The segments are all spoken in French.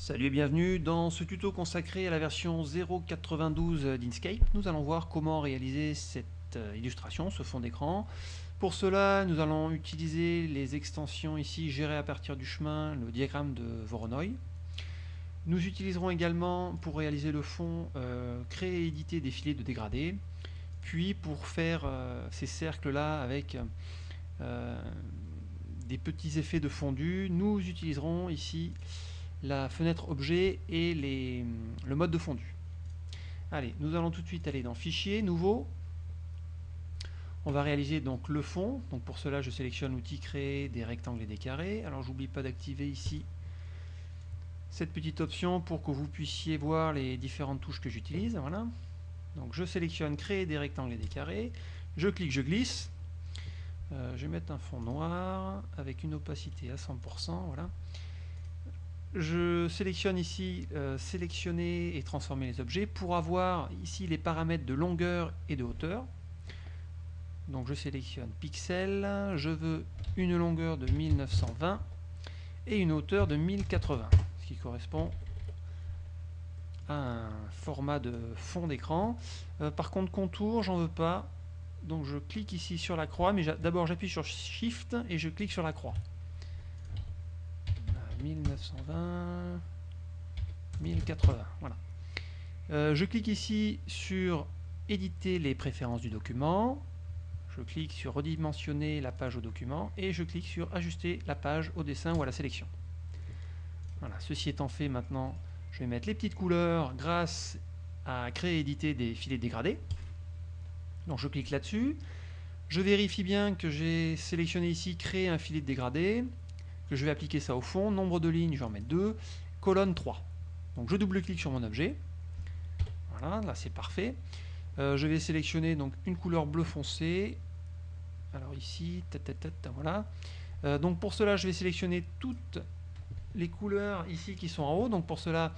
Salut et bienvenue dans ce tuto consacré à la version 0.92 d'Inkscape. Nous allons voir comment réaliser cette euh, illustration, ce fond d'écran. Pour cela, nous allons utiliser les extensions ici gérées à partir du chemin, le diagramme de Voronoi. Nous utiliserons également pour réaliser le fond, euh, créer et éditer des filets de dégradés. Puis pour faire euh, ces cercles-là avec des petits effets de fondu, nous utiliserons ici la fenêtre objet et le mode de fondu. Allez, nous allons tout de suite aller dans Fichier, Nouveau. On va réaliser donc le fond. Donc pour cela, je sélectionne l'outil Créer des rectangles et des carrés. Alors j'oublie pas d'activer ici cette petite option pour que vous puissiez voir les différentes touches que j'utilise. Voilà. Donc je sélectionne Créer des rectangles et des carrés. Je clique, je glisse. Euh, je vais mettre un fond noir avec une opacité à 100%. Voilà je sélectionne ici euh, sélectionner et transformer les objets pour avoir ici les paramètres de longueur et de hauteur. Donc je sélectionne pixel, je veux une longueur de 1920 et une hauteur de 1080, ce qui correspond à un format de fond d'écran. Euh, par contre contour, j'en veux pas, donc je clique ici sur la croix, mais d'abord j'appuie sur Shift et je clique sur la croix. 1920, 1080, voilà. Euh, je clique ici sur éditer les préférences du document, je clique sur redimensionner la page au document et je clique sur ajuster la page au dessin ou à la sélection. Voilà, ceci étant fait maintenant, je vais mettre les petites couleurs grâce à créer et éditer des filets dégradés. Donc je clique là-dessus, je vérifie bien que j'ai sélectionné ici créer un filet de dégradé, je vais appliquer ça au fond. Nombre de lignes, je vais en mettre 2. Colonne 3. Donc je double-clique sur mon objet. Voilà, là c'est parfait. Euh, je vais sélectionner donc une couleur bleu foncé. Alors ici, voilà. Euh, donc pour cela, je vais sélectionner toutes les couleurs ici qui sont en haut. Donc pour cela,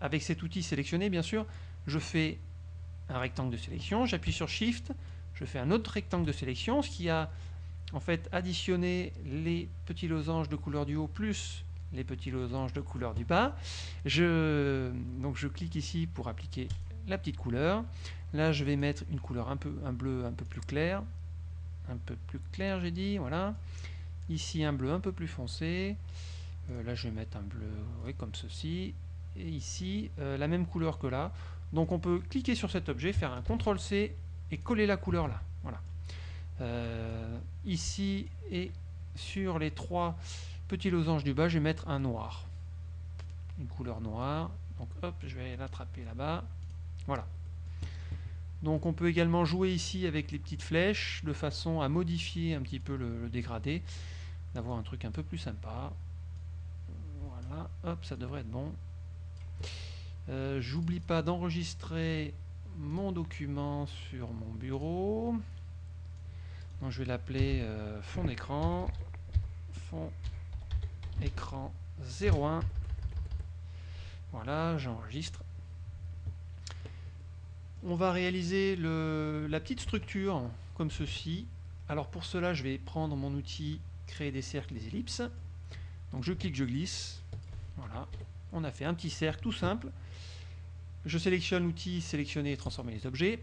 avec cet outil sélectionné, bien sûr, je fais un rectangle de sélection. J'appuie sur Shift. Je fais un autre rectangle de sélection, ce qui a en fait additionner les petits losanges de couleur du haut plus les petits losanges de couleur du bas. Je, donc je clique ici pour appliquer la petite couleur. Là je vais mettre une couleur un peu un bleu un peu plus clair. Un peu plus clair j'ai dit, voilà. Ici un bleu un peu plus foncé. Euh, là je vais mettre un bleu comme ceci. Et ici euh, la même couleur que là. Donc on peut cliquer sur cet objet, faire un CTRL C et coller la couleur là. Voilà. Euh, ici et sur les trois petits losanges du bas, je vais mettre un noir. Une couleur noire. Donc hop, je vais l'attraper là-bas. Voilà. Donc on peut également jouer ici avec les petites flèches de façon à modifier un petit peu le, dégradé, d'avoir un truc un peu plus sympa. Voilà, hop, ça devrait être bon. Euh, j'oublie pas d'enregistrer mon document sur mon bureau je vais l'appeler euh, fond d'écran, fond écran 01. Voilà, j'enregistre. On va réaliser la petite structure comme ceci. Alors pour cela, je vais prendre mon outil créer des cercles, des ellipses. Donc je clique, je glisse. Voilà, on a fait un petit cercle tout simple. Je sélectionne l'outil sélectionner et transformer les objets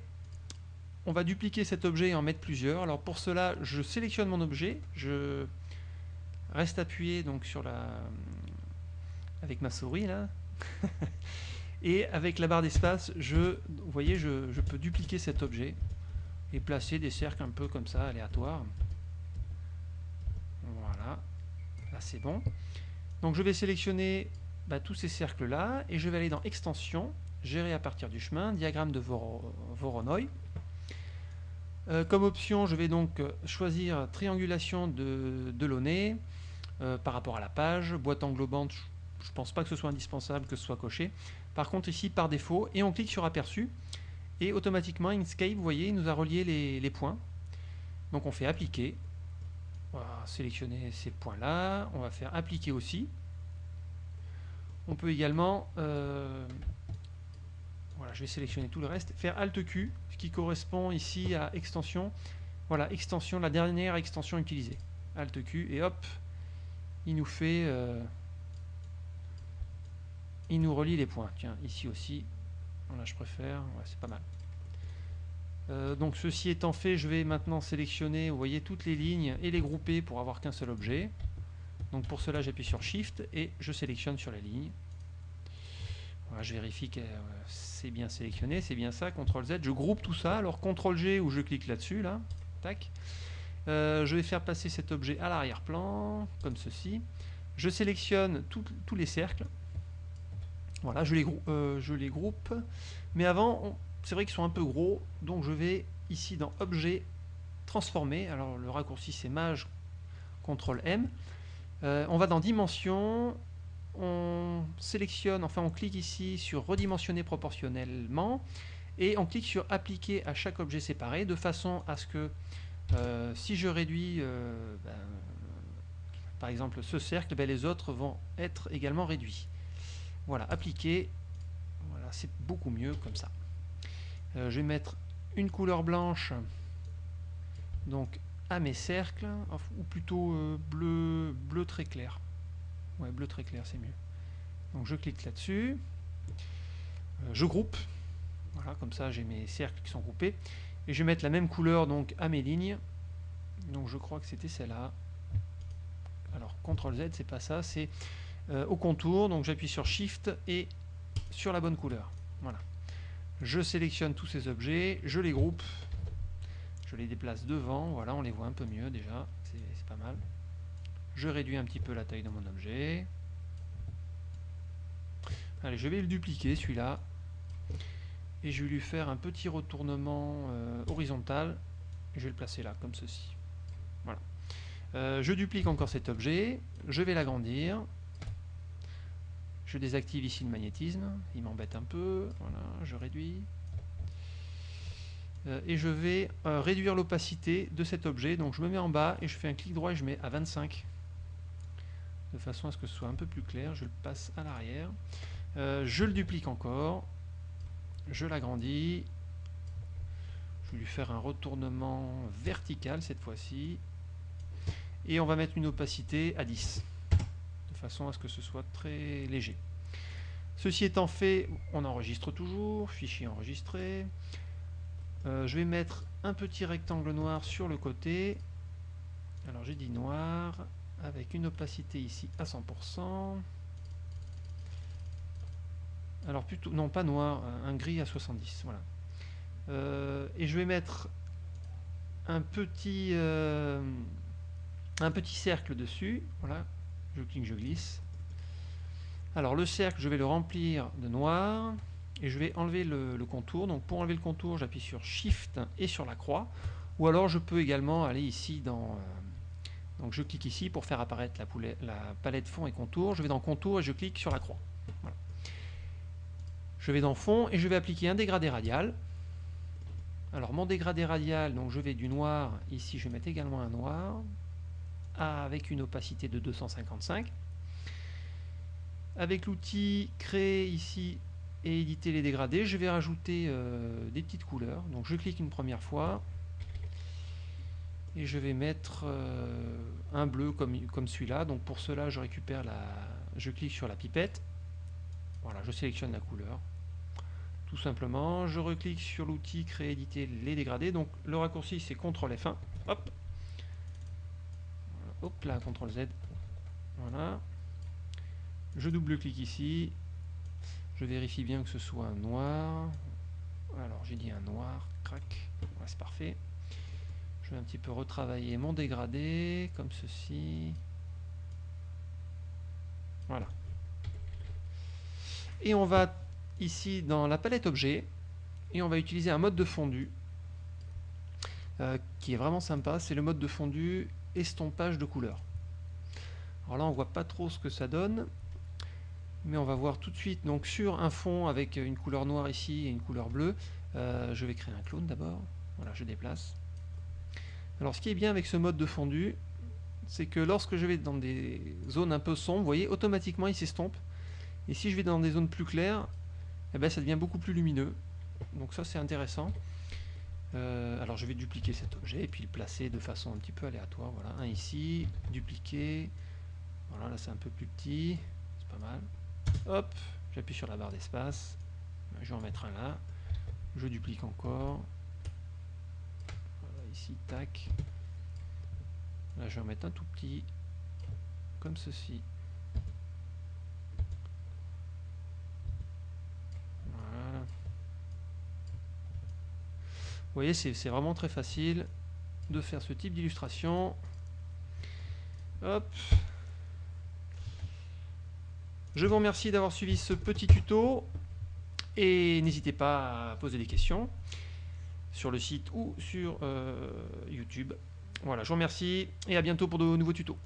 on va dupliquer cet objet et en mettre plusieurs. Alors pour cela, je sélectionne mon objet, je reste appuyé donc sur la avec ma souris là. et avec la barre d'espace, je je, peux dupliquer cet objet et placer des cercles un peu comme ça aléatoires. Voilà. Là c'est bon. Donc je vais sélectionner bah, tous ces cercles là et je vais aller dans extension, gérer à partir du chemin, diagramme de Voronoi. Euh, comme option, je vais donc euh, choisir triangulation de, de euh, par rapport à la page, boîte englobante, je ne pense pas que ce soit indispensable que ce soit coché. Par contre ici par défaut, et on clique sur aperçu, et automatiquement Inkscape, vous voyez, il nous a relié les, points. Donc on fait appliquer, on va sélectionner ces points là, on va faire appliquer aussi. On peut également voilà, je vais sélectionner tout le reste. Faire Alt Q, ce qui correspond ici à extension. Voilà, extension, la dernière extension utilisée. Alt Q, et hop, il nous fait... Euh, il nous relie les points. Tiens, ici aussi, je préfère, c'est pas mal. Euh, donc ceci étant fait, je vais maintenant sélectionner, vous voyez, toutes les lignes et les grouper pour avoir qu'un seul objet. Donc pour cela, j'appuie sur Shift et je sélectionne sur la ligne. Je vérifie que euh, c'est bien sélectionné, c'est bien ça, CTRL Z. Je groupe tout ça, alors CTRL G où je clique là-dessus, là, tac. Euh, je vais faire passer cet objet à l'arrière-plan, comme ceci. Je sélectionne tous les cercles. Voilà, je les, je les groupe. Mais avant, c'est vrai qu'ils sont un peu gros, donc je vais ici dans Objet, transformer. Alors le raccourci c'est Maj, CTRL M. Euh, on va dans Dimension, on sélectionne, enfin on clique ici sur Redimensionner proportionnellement, et on clique sur Appliquer à chaque objet séparé, de façon à ce que euh, si je réduis euh, ben, par exemple ce cercle, ben, les autres vont être également réduits. Voilà, appliquer, voilà, c'est beaucoup mieux comme ça. Euh, je vais mettre une couleur blanche donc à mes cercles, ou plutôt bleu, bleu très clair. Ouais, bleu très clair, c'est mieux. Donc je clique là-dessus, euh, je groupe, voilà, comme ça j'ai mes cercles qui sont groupés, et je vais mettre la même couleur donc à mes lignes, donc je crois que c'était celle-là. Alors CTRL Z, c'est pas ça, c'est au contour, donc j'appuie sur Shift et sur la bonne couleur. Voilà. Je sélectionne tous ces objets, je les groupe, je les déplace devant, voilà, on les voit un peu mieux déjà, c'est pas mal. Je réduis un petit peu la taille de mon objet. Allez, je vais le dupliquer celui-là. Et je vais lui faire un petit retournement euh, horizontal. Je vais le placer là, comme ceci. Voilà. Euh, je duplique encore cet objet. Je vais l'agrandir. Je désactive ici le magnétisme, il m'embête un peu, voilà, je réduis. Euh, et je vais réduire l'opacité de cet objet, donc je me mets en bas et je fais un clic droit et je mets à 25. De façon à ce que ce soit un peu plus clair, je le passe à l'arrière. Euh, je le duplique encore, je l'agrandis, je vais lui faire un retournement vertical cette fois-ci. Et on va mettre une opacité à 10 façon à ce que ce soit très léger. Ceci étant fait, on enregistre toujours, fichier enregistré. Euh, je vais mettre un petit rectangle noir sur le côté. Alors j'ai dit noir, avec une opacité ici à 100%. Alors plutôt, non pas noir, un gris à 70, voilà. Euh, et je vais mettre un petit, euh, un petit cercle dessus, voilà, je clique, je glisse. Alors le cercle, je vais le remplir de noir et je vais enlever le, contour. Donc pour enlever le contour, j'appuie sur Shift et sur la croix. Ou alors je peux également aller ici dans... Euh, donc je clique ici pour faire apparaître la, palette fond et contour. Je vais dans contour et je clique sur la croix. Je vais dans fond et je vais appliquer un dégradé radial. Alors mon dégradé radial, donc je vais du noir, ici je vais mettre également un noir avec une opacité de 255. Avec l'outil créer ici et éditer les dégradés, je vais rajouter euh, des petites couleurs. Donc je clique une première fois et je vais mettre euh, un bleu comme, comme celui-là. Donc pour cela, je récupère la, je clique sur la pipette. Voilà, je sélectionne la couleur. Tout simplement, je reclique sur l'outil créer, éditer les dégradés. Donc le raccourci c'est CTRL F1. Hop, Hop là, CTRL Z. Voilà. Je double-clique ici. Je vérifie bien que ce soit un noir. Alors j'ai dit un noir, crac. c'est parfait. Je vais un petit peu retravailler mon dégradé, comme ceci. Voilà. Et on va ici dans la palette objet, et on va utiliser un mode de fondu, euh, qui est vraiment sympa. C'est le mode de fondu estompage de couleurs. Alors là, on voit pas trop ce que ça donne, mais on va voir tout de suite. Donc sur un fond avec une couleur noire ici et une couleur bleue, euh, je vais créer un clone d'abord. Voilà, je déplace. Alors ce qui est bien avec ce mode de fondu, c'est que lorsque je vais dans des zones un peu sombres, vous voyez, automatiquement il s'estompe. Et si je vais dans des zones plus claires, eh ben, ça devient beaucoup plus lumineux. Donc ça c'est intéressant. Euh, alors je vais dupliquer cet objet et puis le placer de façon un petit peu aléatoire. Voilà, un ici, dupliquer. Voilà, là c'est un peu plus petit, c'est pas mal. Hop, j'appuie sur la barre d'espace, je vais en mettre un là, je duplique encore, ici, tac, là je vais en mettre un tout petit, comme ceci, voilà, vous voyez c'est vraiment très facile de faire ce type d'illustration, hop, je vous remercie d'avoir suivi ce petit tuto et n'hésitez pas à poser des questions sur le site ou sur euh, YouTube. Voilà, je vous remercie et à bientôt pour de nouveaux tutos.